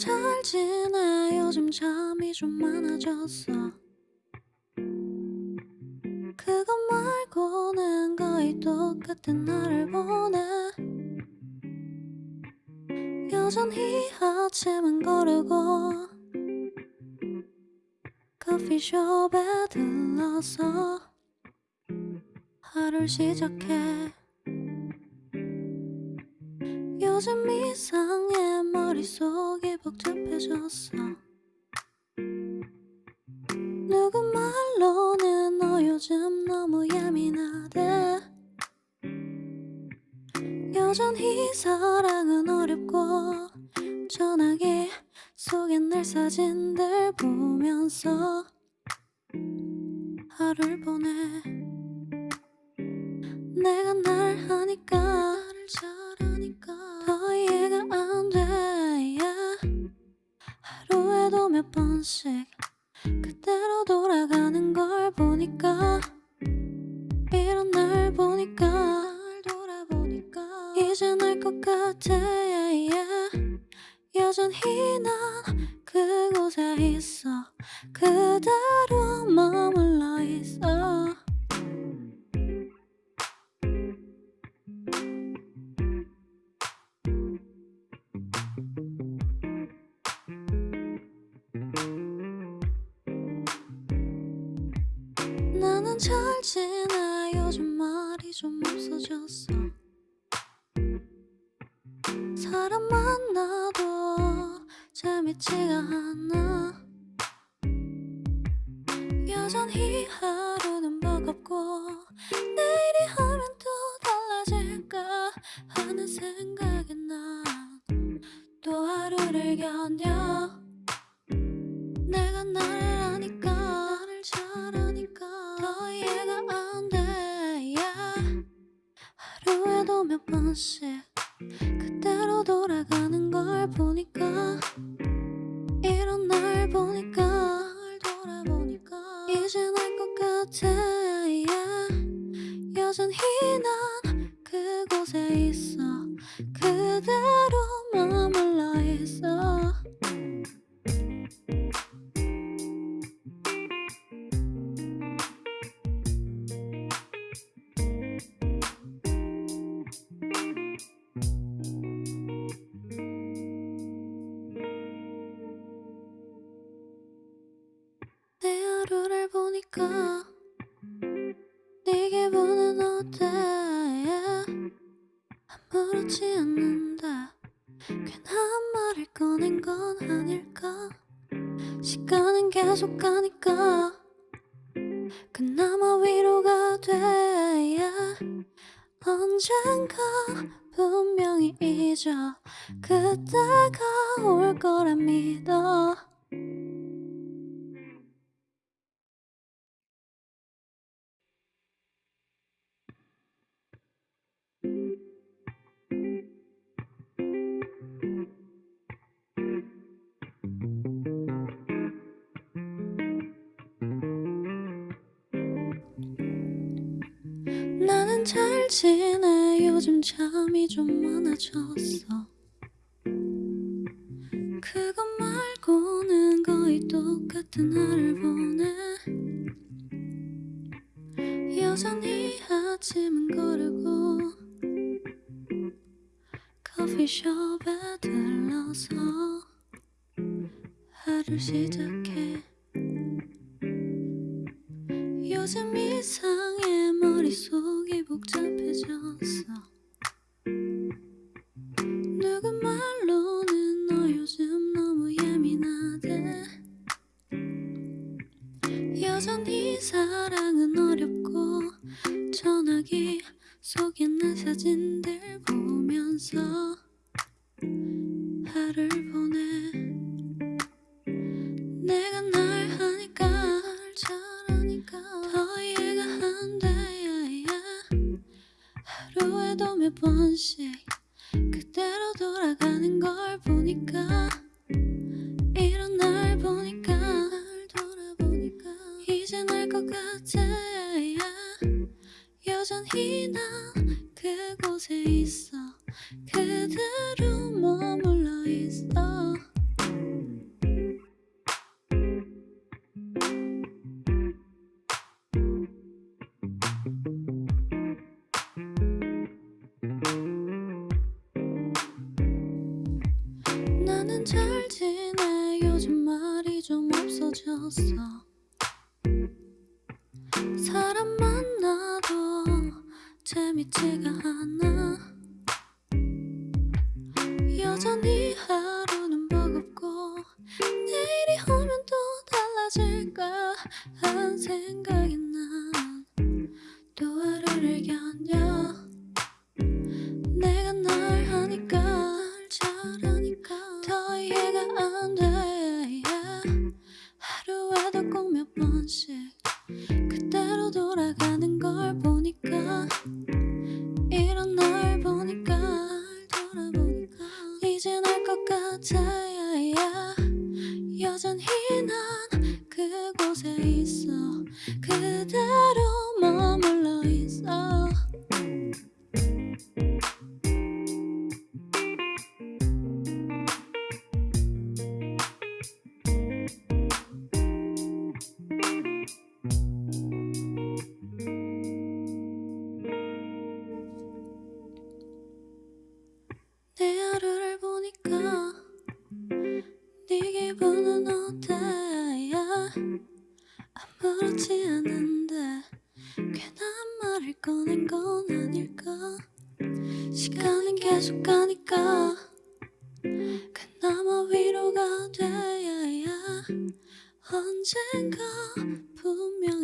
잘 지내 요즘 잠이 좀 많아졌어. 그것 말고는 거의 똑같은 나를 보내. 여전히 아침은 거르고 커피숍에 들러서 하루를 시작해 요즘 이상해 머릿속이 복잡해졌어? 누구 말로는 너 요즘 너무 예민하대? 여전히 사랑은 어렵고 전화기 속에 날 사진들 보면서 하루를 보내. 내가 날 하니까 나를 잘하니까 하루에도 몇 번씩 그대로 돌아가는 걸 보니까 이런 날 보니까 날 돌아보니까. 이젠 알것 같아 yeah. 여전히 난 그곳에 있어. 그대로 머물러 있어 잘 지내 요즘 말이 좀 없어졌어. 사람 만나도 재밌지가 않아. 여전히 하루는 버겁고 내일이 하면 또 달라질까 하는 생각에 난또 하루를 견뎌. 내가 나를 아니까 하루에도 몇 번씩 그대로 돌아가는 걸 보니까 이런 날 보니까 날 돌아보니까 이젠 알 것 같아 yeah. 여전히 난 그곳에 있어 그대로 머물러 있어 기분은 어때. 아무렇지 않는데 괜한 말을 꺼낸 건 아닐까 시간은 계속 가니까 그나마 위로가 돼. 언젠가 분명히 잊어 그때가 올 거라 믿어 잘 지내? 요즘 잠이 좀 많아졌어. 그것 말고는 거의 똑같은 하루를 보내. 여전히 아침은 거르고 커피숍에 들러서 하루를 시작해. 요즘 이상해 머릿속이 복잡해졌어. 누구 말로는 너 요즘 너무 예민하대. 여전히 사랑은 어렵고 전화기 속에 난 사진들 보면서 하루를 보내 그대로 머물러 있어. 나는 잘 지내. 요즘 말이 좀 없어졌어. 사람 만나도 재밌지가 않아. 여전히 하루는 버겁고 내일이 오면 또 달라질까 한 생각이 난또 하루를 견뎌. 내가 널 하니까 날 잘하니까 더 이해가 안돼. 하루에도 꼭 몇 번씩 그때로 돌아가는 걸 아무렇지 않은데 괜한 말을 꺼낸 건 아닐까? 시간은 계속 가니까 그나마 위로가 돼 언젠가 분명